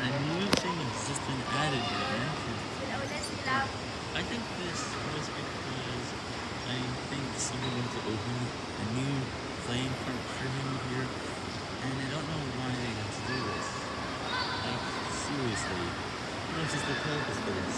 a new thing has just been added here. I think this was because I think someone wants to open a new playing for him here, and I don't know why they have to do this. Like, seriously, what is the purpose for this?